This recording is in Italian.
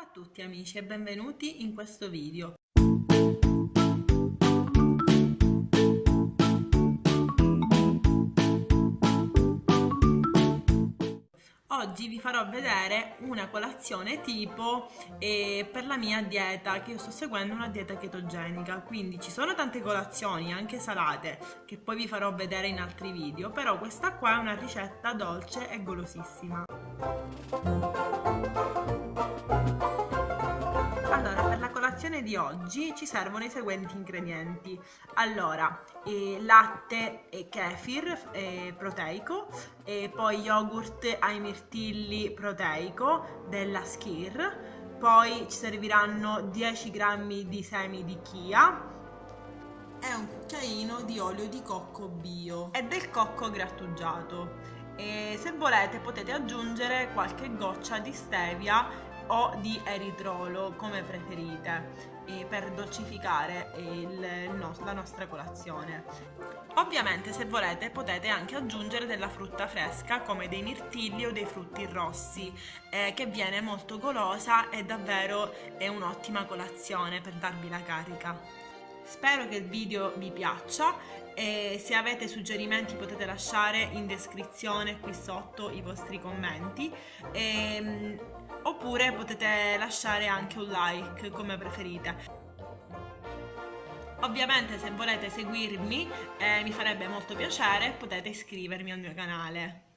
a tutti amici e benvenuti in questo video. Oggi vi farò vedere una colazione tipo eh, per la mia dieta, che io sto seguendo una dieta chetogenica, quindi ci sono tante colazioni, anche salate, che poi vi farò vedere in altri video, però questa qua è una ricetta dolce e golosissima. Colazione di oggi ci servono i seguenti ingredienti. Allora, eh, latte e kefir eh, proteico, e poi yogurt ai mirtilli proteico della Skir, poi ci serviranno 10 grammi di semi di chia e un cucchiaino di olio di cocco bio e del cocco grattugiato. E se volete potete aggiungere qualche goccia di stevia o di eritrolo come preferite per dolcificare il, no, la nostra colazione. Ovviamente se volete potete anche aggiungere della frutta fresca come dei mirtilli o dei frutti rossi eh, che viene molto golosa e davvero è un'ottima colazione per darvi la carica. Spero che il video vi piaccia e se avete suggerimenti potete lasciare in descrizione qui sotto i vostri commenti. E, ehm, oppure potete lasciare anche un like come preferite. Ovviamente se volete seguirmi eh, mi farebbe molto piacere potete iscrivermi al mio canale.